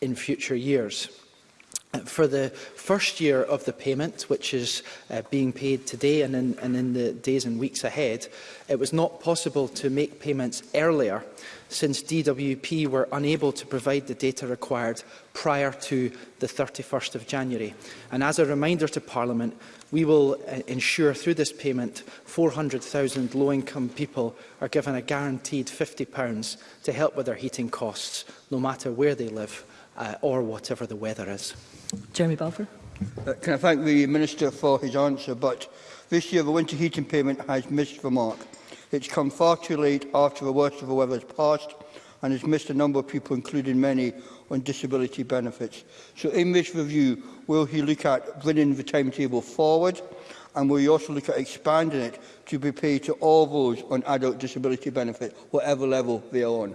in future years for the first year of the payment, which is uh, being paid today and in, and in the days and weeks ahead, it was not possible to make payments earlier since DWP were unable to provide the data required prior to the 31st of January. And as a reminder to Parliament, we will uh, ensure through this payment 400,000 low-income people are given a guaranteed £50 to help with their heating costs, no matter where they live uh, or whatever the weather is. Jeremy Balfour. Uh, can I thank the Minister for his answer, but this year the winter heating payment has missed the mark. It's come far too late after the worst of the weather has passed and has missed a number of people, including many, on disability benefits. So in this review, will he look at bringing the timetable forward and will you also look at expanding it to be paid to all those on adult disability benefit, whatever level they are on?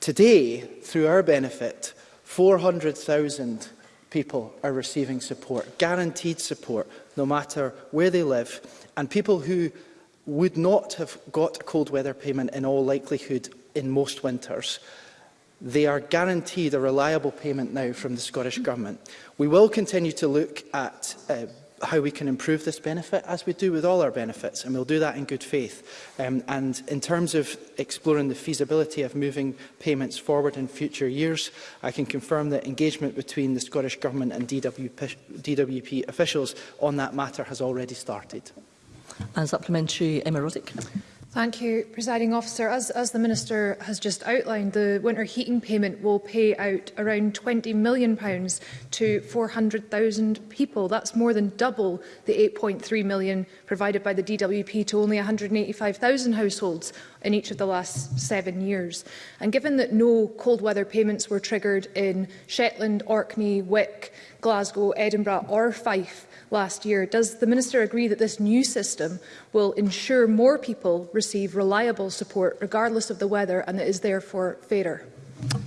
today, through our benefit, 400,000 people are receiving support, guaranteed support, no matter where they live. And people who would not have got a cold weather payment in all likelihood in most winters, they are guaranteed a reliable payment now from the Scottish Government. We will continue to look at uh, how we can improve this benefit, as we do with all our benefits, and we'll do that in good faith. Um, and in terms of exploring the feasibility of moving payments forward in future years, I can confirm that engagement between the Scottish Government and DWP, DWP officials on that matter has already started. And supplementary, Emma Roddick. Thank you, Presiding Officer. As, as, the Minister has just outlined, the winter heating payment will pay out around £20 million to 400,000 people. That's more than double the £8.3 million provided by the DWP to only 185,000 households in each of the last seven years. And given that no cold weather payments were triggered in Shetland, Orkney, Wick, Glasgow, Edinburgh or Fife last year, does the Minister agree that this new system will ensure more people receive reliable support regardless of the weather and that is therefore fairer?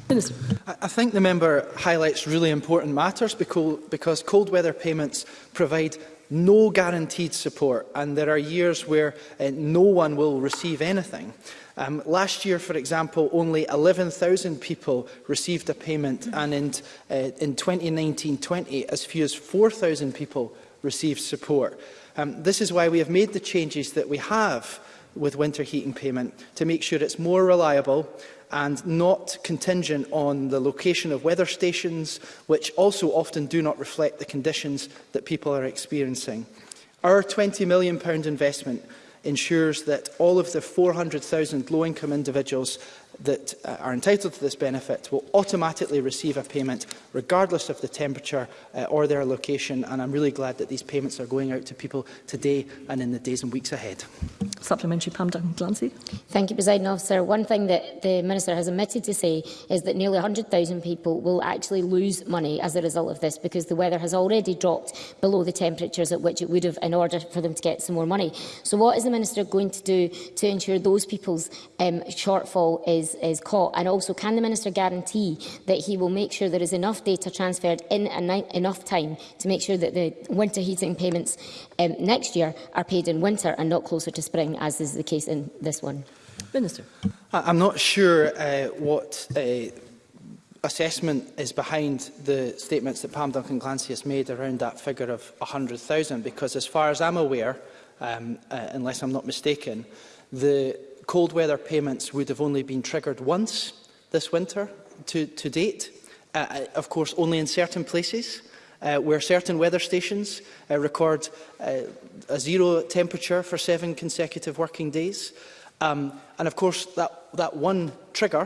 Minister. I think the member highlights really important matters because cold weather payments provide no guaranteed support, and there are years where uh, no one will receive anything. Um, last year, for example, only 11,000 people received a payment, and in, uh, in 2019-20, as few as 4,000 people received support. Um, this is why we have made the changes that we have with winter heating payment, to make sure it's more reliable and not contingent on the location of weather stations, which also often do not reflect the conditions that people are experiencing. Our £20 million investment ensures that all of the 400,000 low-income individuals that uh, are entitled to this benefit will automatically receive a payment regardless of the temperature uh, or their location and I'm really glad that these payments are going out to people today and in the days and weeks ahead. Supplementary Pam Duncan-Glancy. Thank you, President Officer. One thing that the Minister has omitted to say is that nearly 100,000 people will actually lose money as a result of this because the weather has already dropped below the temperatures at which it would have in order for them to get some more money. So what is the Minister going to do to ensure those people's um, shortfall is is, is caught? And also, can the Minister guarantee that he will make sure there is enough data transferred in enough time to make sure that the winter heating payments um, next year are paid in winter and not closer to spring, as is the case in this one? Minister. I'm not sure uh, what uh, assessment is behind the statements that Pam Duncan Clancy has made around that figure of 100,000 because as far as I'm aware, um, uh, unless I'm not mistaken, the cold weather payments would have only been triggered once this winter to, to date, uh, uh, of course only in certain places. Uh, where certain weather stations uh, record uh, a zero temperature for seven consecutive working days. Um, and of course, that, that one trigger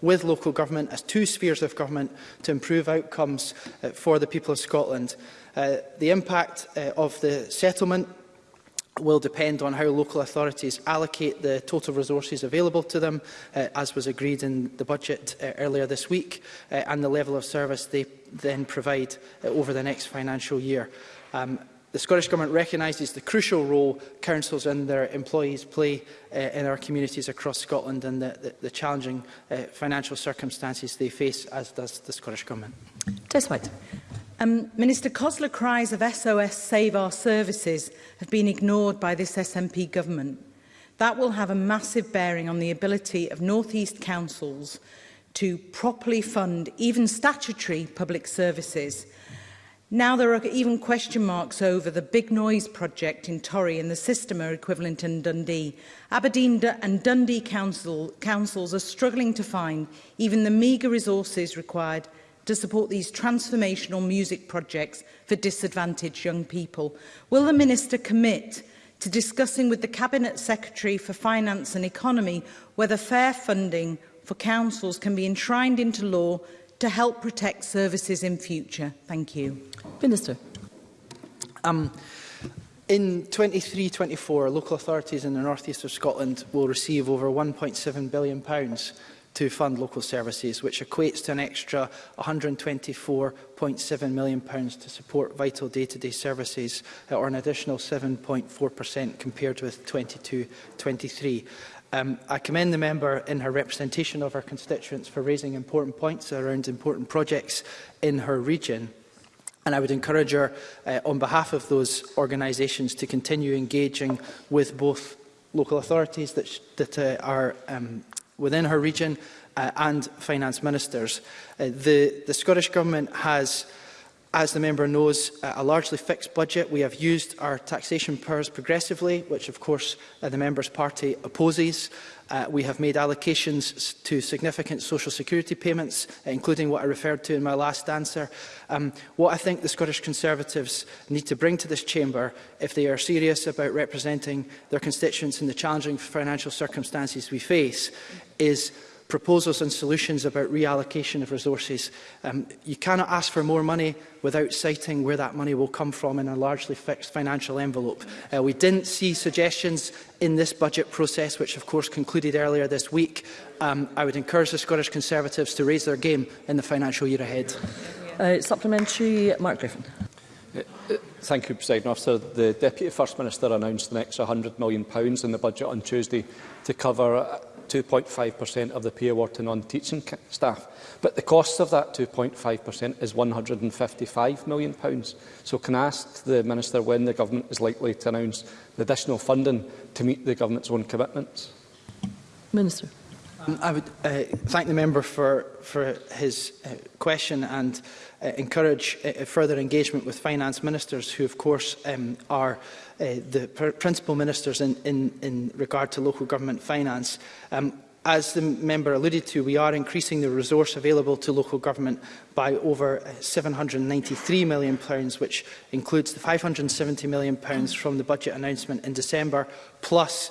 with local government as two spheres of government to improve outcomes uh, for the people of Scotland. Uh, the impact uh, of the settlement will depend on how local authorities allocate the total resources available to them, uh, as was agreed in the budget uh, earlier this week, uh, and the level of service they then provide uh, over the next financial year. Um, the Scottish Government recognises the crucial role councils and their employees play uh, in our communities across Scotland and the, the, the challenging uh, financial circumstances they face, as does the Scottish Government. Just wait. Um, Minister Cosler cries of SOS Save Our Services have been ignored by this SNP government. That will have a massive bearing on the ability of North East councils to properly fund even statutory public services. Now there are even question marks over the Big Noise project in Torry and the Systema equivalent in Dundee. Aberdeen and Dundee council, councils are struggling to find even the meagre resources required to support these transformational music projects for disadvantaged young people. Will the Minister commit to discussing with the Cabinet Secretary for Finance and Economy whether fair funding for councils can be enshrined into law to help protect services in future? Thank you. Minister. Um, in 23-24, local authorities in the northeast of Scotland will receive over £1.7 billion pounds to fund local services, which equates to an extra £124.7 million to support vital day-to-day -day services, uh, or an additional 7.4% compared with 22-23. Um, I commend the member in her representation of her constituents for raising important points around important projects in her region. And I would encourage her, uh, on behalf of those organisations, to continue engaging with both local authorities that, that uh, are um, within her region uh, and finance ministers. Uh, the, the Scottish Government has as the member knows, uh, a largely fixed budget. We have used our taxation powers progressively, which of course uh, the member's party opposes. Uh, we have made allocations to significant social security payments, including what I referred to in my last answer. Um, what I think the Scottish Conservatives need to bring to this chamber, if they are serious about representing their constituents in the challenging financial circumstances we face, is proposals and solutions about reallocation of resources. Um, you cannot ask for more money without citing where that money will come from in a largely fixed financial envelope. Uh, we didn't see suggestions in this budget process, which of course concluded earlier this week. Um, I would encourage the Scottish Conservatives to raise their game in the financial year ahead. Uh, supplementary, Mark Griffin. Uh, uh, thank you, President Officer. The Deputy First Minister announced an next £100 million in the budget on Tuesday to cover 2.5% of the pay award to non-teaching staff. But the cost of that 2.5% is £155 million. So can I ask the Minister when the Government is likely to announce the additional funding to meet the Government's own commitments? Minister. Mm, I would uh, thank the member for, for his uh, question and uh, encourage uh, further engagement with finance ministers who, of course, um, are uh, the pr principal ministers in, in, in regard to local government finance. Um, as the member alluded to, we are increasing the resource available to local government by over £793 uh, million, pounds, which includes the £570 million pounds from the budget announcement in December, plus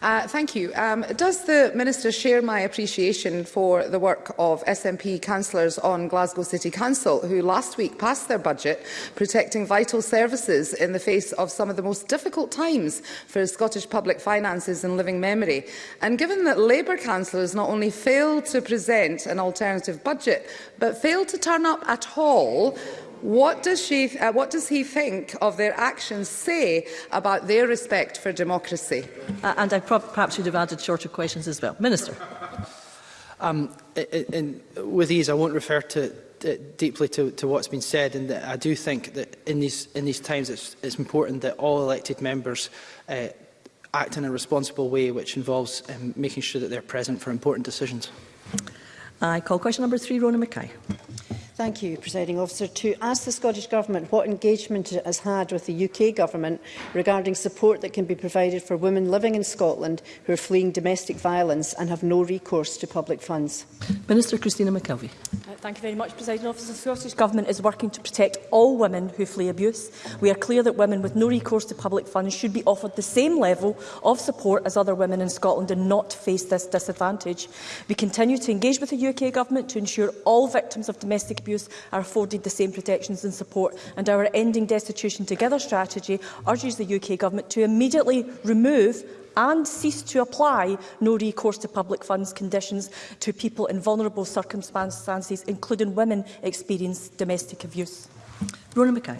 Uh, thank you. Um, does the Minister share my appreciation for the work of SNP councillors on Glasgow City Council, who last week passed their budget protecting vital services in the face of some of the most difficult times for Scottish public finances and living memory? And given that Labour councillors not only failed to present an alternative budget, but failed to turn up at all, What does, she, uh, what does he think of their actions say about their respect for democracy? Uh, and I perhaps should have added shorter questions as well. Minister. Um, in, in, with these, I won't refer to, to, deeply to, to what's been said, and I do think that in these, in these times it's, it's important that all elected members uh, act in a responsible way, which involves um, making sure that they're present for important decisions. I call question number three, Rona Mackay. Thank you, Presiding Officer. To ask the Scottish Government what engagement it has had with the UK Government regarding support that can be provided for women living in Scotland who are fleeing domestic violence and have no recourse to public funds. Minister Christina McKelvey. Uh, thank you very much, Presiding Officer. The Scottish Government is working to protect all women who flee abuse. We are clear that women with no recourse to public funds should be offered the same level of support as other women in Scotland and not face this disadvantage. We continue to engage with the UK Government to ensure all victims of domestic abuse abuse are afforded the same protections and support. And our Ending Destitution Together strategy urges the UK Government to immediately remove and cease to apply no recourse to public funds conditions to people in vulnerable circumstances, including women experiencing domestic abuse. Rona Mackay.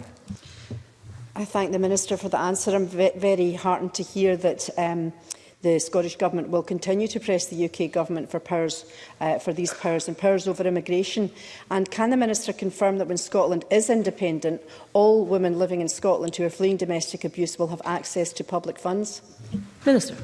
I thank the Minister for the answer. I'm very heartened to hear that um, The Scottish Government will continue to press the UK Government for, powers, uh, for these powers and powers over immigration. And can the Minister confirm that when Scotland is independent, all women living in Scotland who are fleeing domestic abuse will have access to public funds? Minister.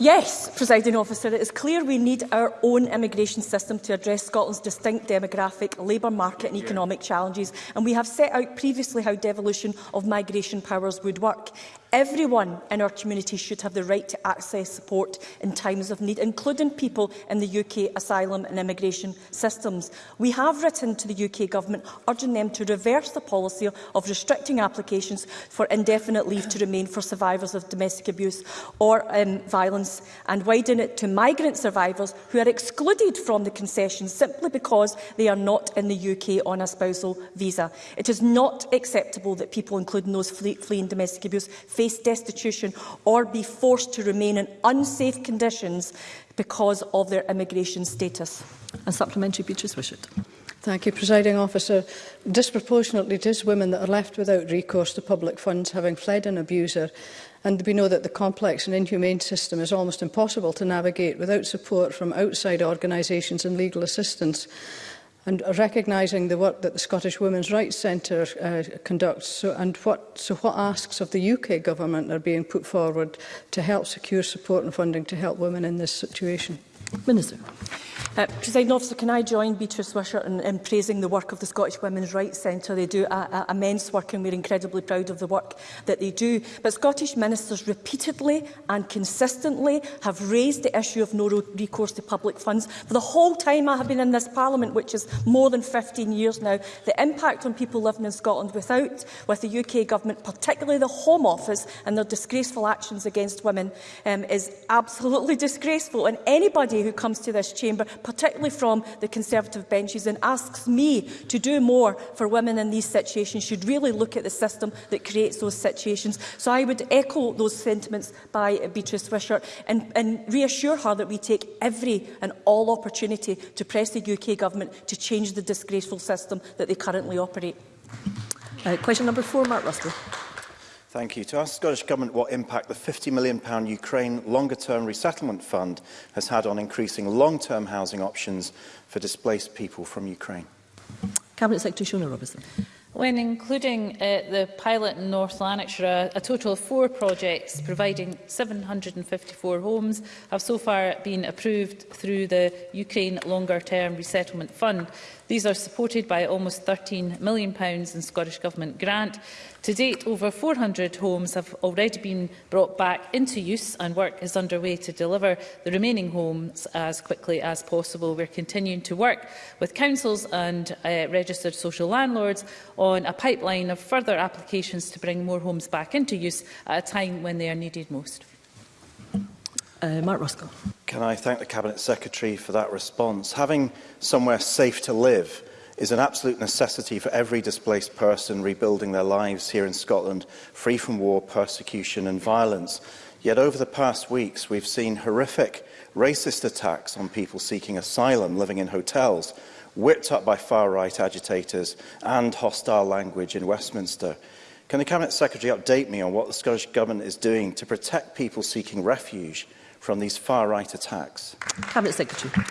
Yes, presiding officer, it is clear we need our own immigration system to address Scotland's distinct demographic, labour market and economic challenges, and we have set out previously how devolution of migration powers would work. Everyone in our community should have the right to access support in times of need, including people in the UK asylum and immigration systems. We have written to the UK Government urging them to reverse the policy of restricting applications for indefinite leave to remain for survivors of domestic abuse or um, violence and widen it to migrant survivors who are excluded from the concession simply because they are not in the UK on a spousal visa. It is not acceptable that people, including those fle fleeing domestic abuse, face destitution or be forced to remain in unsafe conditions because of their immigration status. A supplementary Beatrice Wishart. Thank you, Presiding Officer. Disproportionately, it is women that are left without recourse to public funds, having fled an abuser. And we know that the complex and inhumane system is almost impossible to navigate without support from outside organisations and legal assistance and recognising the work that the Scottish Women's Rights Centre uh, conducts so, and what, so what asks of the UK government are being put forward to help secure support and funding to help women in this situation? Minister. Uh, President officer, can I join Beatrice Wishart in, in praising the work of the Scottish Women's Rights Centre? They do a, a, immense work and we're incredibly proud of the work that they do. But Scottish ministers repeatedly and consistently have raised the issue of no recourse to public funds for the whole time I have been in this Parliament, which is more than 15 years now. The impact on people living in Scotland without, with the UK Government, particularly the Home Office and their disgraceful actions against women, um, is absolutely disgraceful. And anybody who comes to this chamber, particularly from the Conservative benches, and asks me to do more for women in these situations should really look at the system that creates those situations. So I would echo those sentiments by Beatrice Wishart and, and reassure her that we take every and all opportunity to press the UK government to change the disgraceful system that they currently operate. Uh, question number four, Mark Rustle. Thank you. To ask the Scottish Government what impact the £50 million Ukraine longer-term resettlement fund has had on increasing long-term housing options for displaced people from Ukraine. Cabinet Secretary Shona Robertson. When including uh, the pilot in North Lanarkshire, a total of four projects providing 754 homes have so far been approved through the Ukraine Longer Term Resettlement Fund. These are supported by almost £13 million in Scottish Government grant. To date, over 400 homes have already been brought back into use and work is underway to deliver the remaining homes as quickly as possible. We're continuing to work with councils and uh, registered social landlords on a pipeline of further applications to bring more homes back into use at a time when they are needed most. Uh, Mark Roscoe. Can I thank the Cabinet Secretary for that response? Having somewhere safe to live is an absolute necessity for every displaced person rebuilding their lives here in Scotland, free from war, persecution and violence. Yet over the past weeks, we've seen horrific racist attacks on people seeking asylum living in hotels, whipped up by far-right agitators and hostile language in Westminster. Can the Cabinet Secretary update me on what the Scottish Government is doing to protect people seeking refuge from these far-right attacks? Cabinet Secretary.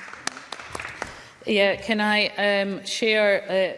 Yeah, can I um, share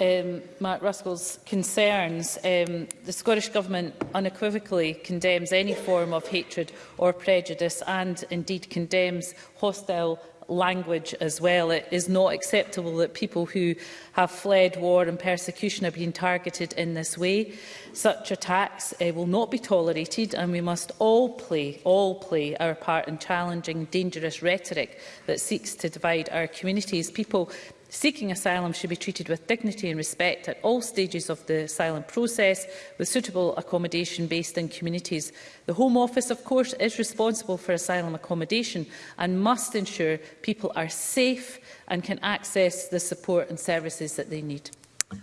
uh, um, Mark Ruskell's concerns? Um, the Scottish Government unequivocally condemns any form of hatred or prejudice and indeed condemns hostile language as well. It is not acceptable that people who have fled war and persecution are being targeted in this way. Such attacks uh, will not be tolerated and we must all play, all play our part in challenging dangerous rhetoric that seeks to divide our communities. People Seeking asylum should be treated with dignity and respect at all stages of the asylum process, with suitable accommodation based in communities. The Home Office, of course, is responsible for asylum accommodation and must ensure people are safe and can access the support and services that they need.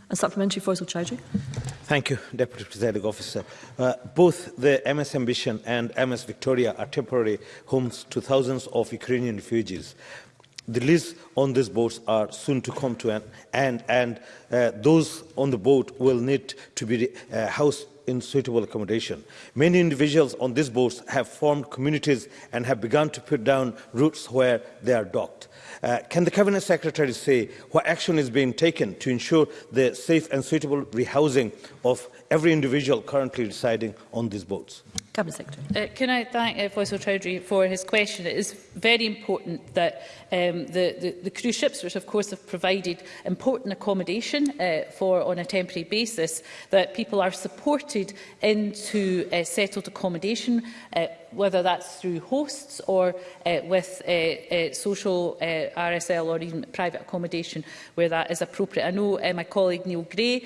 And supplementary, Faisal Chowdhury. Thank you, Deputy Presiding Officer. Uh, both the MS Ambition and MS Victoria are temporary homes to thousands of Ukrainian refugees the lists on these boats are soon to come to an end, and uh, those on the boat will need to be uh, housed in suitable accommodation. Many individuals on these boats have formed communities and have begun to put down roots where they are docked. Uh, can the Cabinet Secretary say what action is being taken to ensure the safe and suitable rehousing of every individual currently residing on these boats. Cabinet Secretary. Uh, can I thank uh, Faisal Chowdhury for his question? It is very important that um, the, the, the cruise ships, which of course have provided important accommodation uh, for on a temporary basis, that people are supported into uh, settled accommodation uh, whether that's through hosts or uh, with uh, uh, social uh, RSL or even private accommodation where that is appropriate. I know uh, my colleague Neil Gray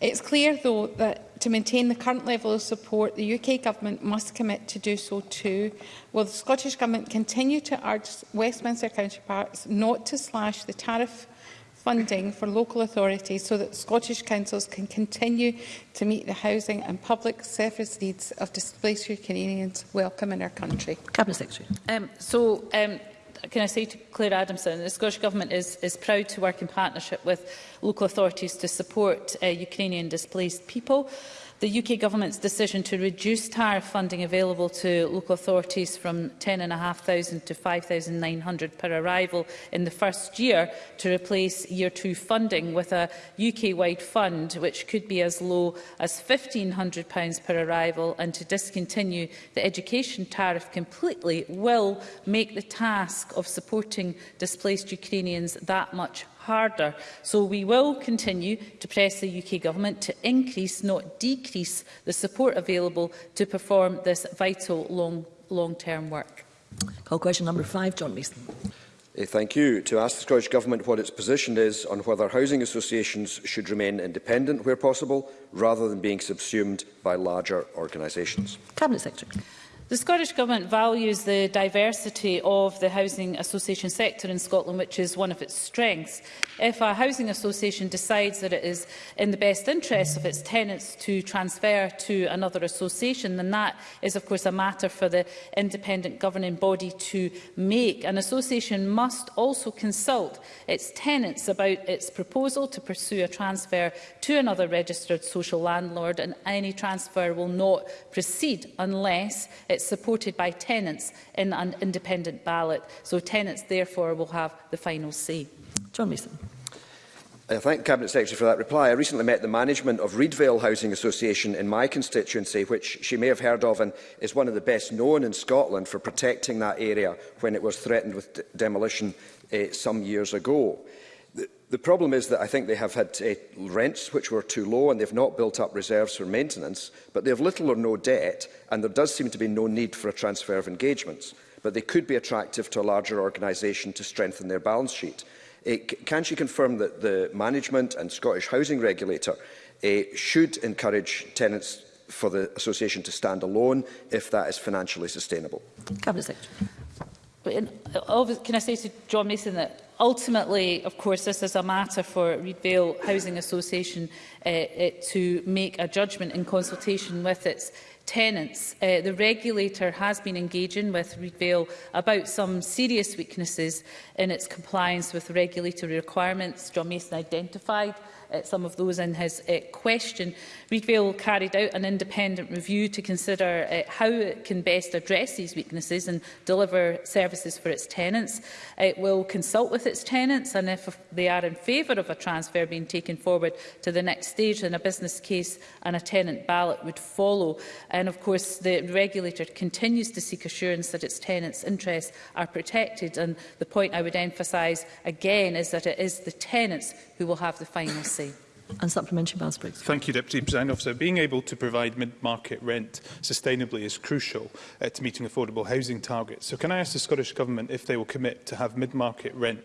It's clear, though, that to maintain the current level of support, the UK Government must commit to do so too. Will the Scottish Government continue to urge Westminster counterparts not to slash the tariff funding for local authorities so that Scottish councils can continue to meet the housing and public service needs of displaced Canadians welcome in our country? Cabinet Secretary. Um, so, um, can I say to Claire Adamson, the Scottish Government is, is proud to work in partnership with local authorities to support uh, Ukrainian displaced people. The UK Government's decision to reduce tariff funding available to local authorities from £10,500 to £5,900 per arrival in the first year to replace Year two funding with a UK-wide fund which could be as low as £1,500 per arrival and to discontinue the education tariff completely will make the task of supporting displaced Ukrainians that much harder. So we will continue to press the UK Government to increase, not decrease, the support available to perform this vital long-term long, long work. Call question number five, John Mason. Eh, thank you. To ask the Scottish Government what its position is on whether housing associations should remain independent where possible, rather than being subsumed by larger organisations. Cabinet Secretary. The Scottish Government values the diversity of the housing association sector in Scotland, which is one of its strengths. If a housing association decides that it is in the best interests of its tenants to transfer to another association, then that is, of course, a matter for the independent governing body to make. An association must also consult its tenants about its proposal to pursue a transfer to another registered social landlord, and any transfer will not proceed unless it It's supported by tenants in an independent ballot, so tenants therefore will have the final say. John Mason. I thank Cabinet Secretary for that reply. I recently met the management of Reedvale Housing Association in my constituency, which she may have heard of and is one of the best known in Scotland for protecting that area when it was threatened with demolition eh, some years ago. The, problem is that I think they have had uh, rents which were too low and they've not built up reserves for maintenance, but they have little or no debt and there does seem to be no need for a transfer of engagements. But they could be attractive to a larger organisation to strengthen their balance sheet. Uh, can she confirm that the management and Scottish housing regulator uh, should encourage tenants for the association to stand alone if that is financially sustainable? Cabinet Secretary. Can I say to John Mason that Ultimately, of course, this is a matter for Reed Vale Housing Association uh, uh, to make a judgment in consultation with its tenants. Uh, the regulator has been engaging with Vale about some serious weaknesses in its compliance with regulatory requirements. John Mason identified uh, some of those in his uh, question. Readvale carried out an independent review to consider uh, how it can best address these weaknesses and deliver services for its tenants. It will consult with its tenants and if they are in favour of a transfer being taken forward to the next stage, then a business case and a tenant ballot would follow. And of course, the regulator continues to seek assurance that its tenants' interests are protected. And the point I would emphasise again is that it is the tenants who will have the final say. And supplementary Miles Briggs. Thank you, Deputy President Officer. Being able to provide mid-market rent sustainably is crucial uh, to meeting affordable housing targets. So can I ask the Scottish Government if they will commit to have mid-market rent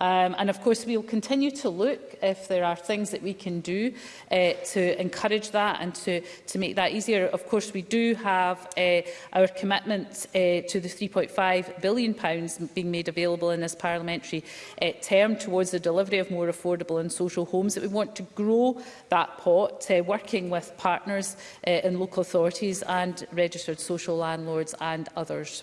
Um, and of course, we'll continue to look if there are things that we can do uh, to encourage that and to, to make that easier. Of course, we do have uh, our commitment uh, to the £3.5 billion pounds being made available in this parliamentary uh, term towards the delivery of more affordable and social homes, that we want to grow that pot, uh, working with partners uh, in local authorities and registered social landlords and others.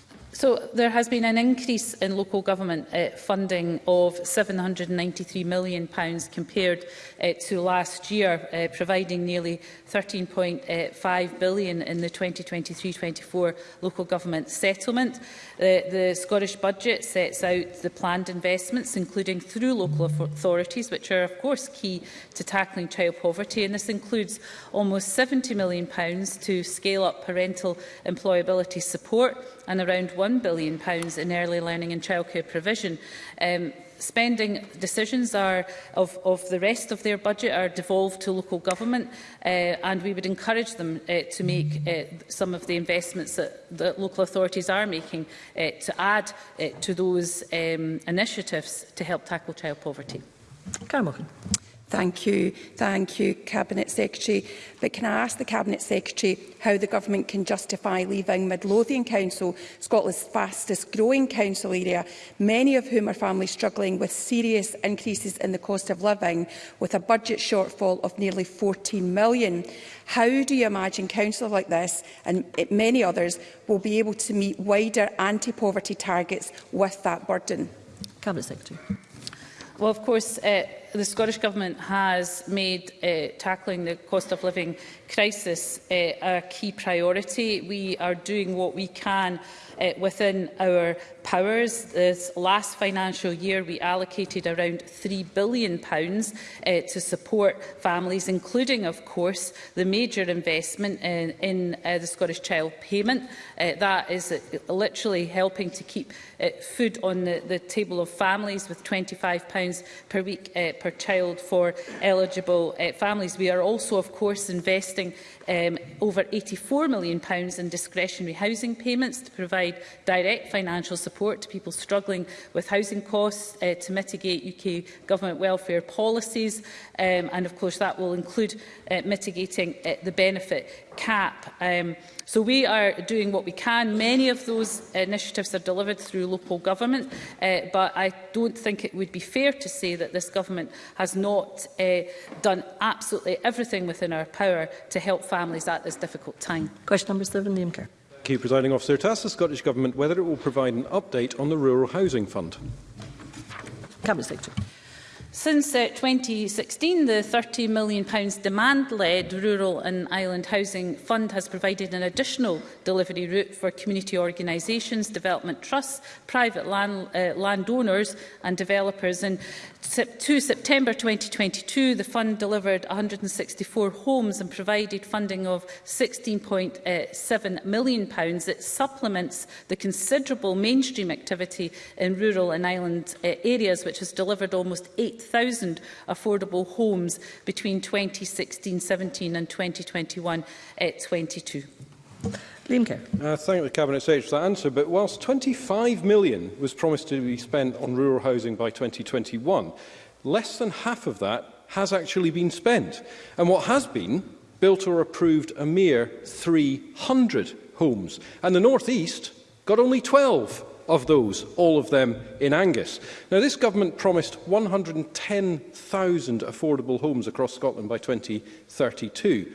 So there has been an increase in local government uh, funding of £793 million pounds compared uh, to last year, uh, providing nearly £13.5 billion in the 2023-24 local government settlement. The, uh, the Scottish Budget sets out the planned investments, including through local authorities, which are of course key to tackling child poverty, and this includes almost £70 million pounds to scale up parental employability support, and around £1 billion in early learning and childcare provision. Um, spending decisions are of, of the rest of their budget are devolved to local government uh, and we would encourage them uh, to make uh, some of the investments that, that local authorities are making uh, to add uh, to those um, initiatives to help tackle child poverty. Morgan. Thank you. Thank you, Cabinet Secretary. But can I ask the Cabinet Secretary how the Government can justify leaving Midlothian Council, Scotland's fastest growing council area, many of whom are families struggling with serious increases in the cost of living, with a budget shortfall of nearly £14 million? How do you imagine councils like this and many others will be able to meet wider anti-poverty targets with that burden? Cabinet Secretary. Well, of course, uh, the Scottish Government has made uh, tackling the cost of living crisis uh, a key priority. We are doing what we can uh, within our powers. This last financial year, we allocated around £3 billion pounds, uh, to support families, including, of course, the major investment in, in uh, the Scottish Child Payment. Uh, that is uh, literally helping to keep uh, food on the, the table of families with £25 per week uh, per child for eligible uh, families. We are also, of course, investing um, over £84 million pounds in discretionary housing payments to provide direct financial support support to people struggling with housing costs uh, to mitigate UK government welfare policies. Um, and of course, that will include uh, mitigating uh, the benefit cap. Um, so we are doing what we can. Many of those initiatives are delivered through local government, uh, but I don't think it would be fair to say that this government has not uh, done absolutely everything within our power to help families at this difficult time. Question number seven, Liam Kerr. Thank you, Presiding Officer. To ask the Scottish Government whether it will provide an update on the Rural Housing Fund. Cabinet Secretary. Since uh, 2016, the £30 million demand-led Rural and Island Housing Fund has provided an additional delivery route for community organisations, development trusts, private land, uh, landowners and developers. And to September 2022, the fund delivered 164 homes and provided funding of £16.7 uh, million. It supplements the considerable mainstream activity in rural and island uh, areas, which has delivered almost 8,000 2,000 affordable homes between 2016-17 and 2021-22. Eh, Liam Kerr. I uh, thank the Cabinet Secretary for that answer, but whilst 25 million was promised to be spent on rural housing by 2021, less than half of that has actually been spent. And what has been built or approved a mere 300 homes. And the North East got only 12 of those, all of them in Angus. Now, this government promised 110,000 affordable homes across Scotland by 2032.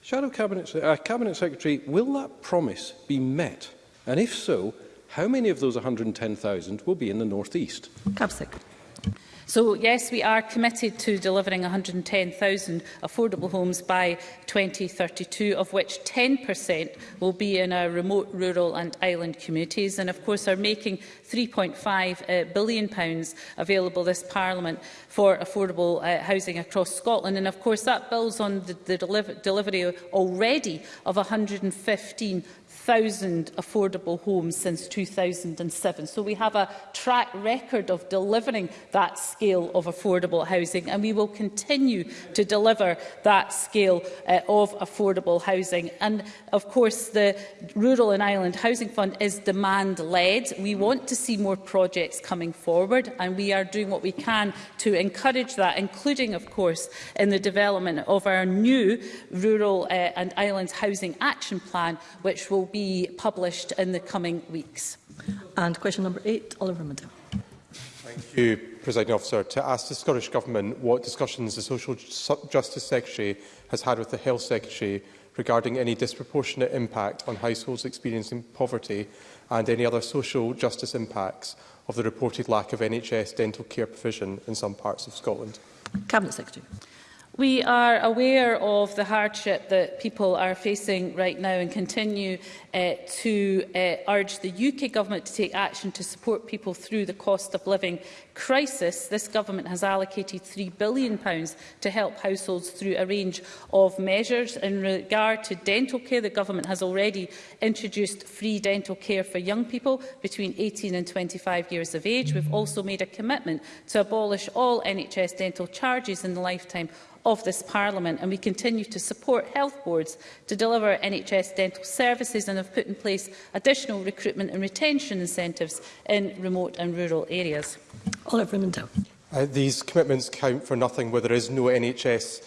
Shadow Cabinet, uh, Cabinet Secretary, will that promise be met? And if so, how many of those 110,000 will be in the North East? Cabinet Secretary. So yes, we are committed to delivering 110,000 affordable homes by 2032, of which 10% will be in our remote, rural and island communities. And of course, are making £3.5 uh, billion pounds available this Parliament for affordable uh, housing across Scotland. And of course, that builds on the, the deliver delivery already of 115 1,000 affordable homes since 2007. So we have a track record of delivering that scale of affordable housing and we will continue to deliver that scale uh, of affordable housing. And of course the Rural and Island Housing Fund is demand-led. We want to see more projects coming forward and we are doing what we can to encourage that, including of course in the development of our new Rural uh, and Island Housing Action Plan which will be published in the coming weeks. And question number eight, Oliver Mundell. Thank you, Presiding Officer. To ask the Scottish Government what discussions the Social Justice Secretary has had with the Health Secretary regarding any disproportionate impact on households experiencing poverty and any other social justice impacts of the reported lack of NHS dental care provision in some parts of Scotland. Cabinet Secretary. We are aware of the hardship that people are facing right now and continue uh, to uh, urge the UK Government to take action to support people through the cost of living crisis. This Government has allocated £3 billion to help households through a range of measures. In regard to dental care, the Government has already introduced free dental care for young people between 18 and 25 years of age. We've also made a commitment to abolish all NHS dental charges in the lifetime of this Parliament, and we continue to support health boards to deliver NHS dental services and have put in place additional recruitment and retention incentives in remote and rural areas. Oliver Mundell. Uh, these commitments count for nothing where there is no NHS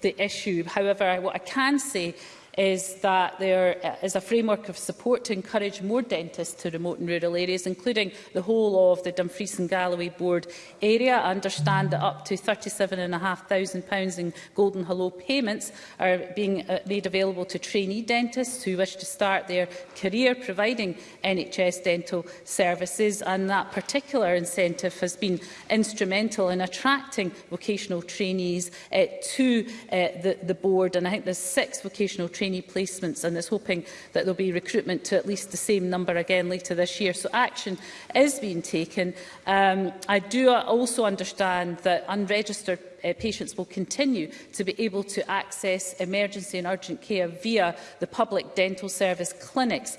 the issue. However, what I can say is that there is a framework of support to encourage more dentists to remote and rural areas, including the whole of the Dumfries and Galloway Board area. I understand that up to £37,500 in Golden Hello payments are being uh, made available to trainee dentists who wish to start their career providing NHS dental services, and that particular incentive has been instrumental in attracting vocational trainees uh, to uh, the, the board. And I think there's six vocational trainees trainee placements and is hoping that there will be recruitment to at least the same number again later this year. So action is being taken. Um, I do also understand that unregistered uh, patients will continue to be able to access emergency and urgent care via the public dental service clinics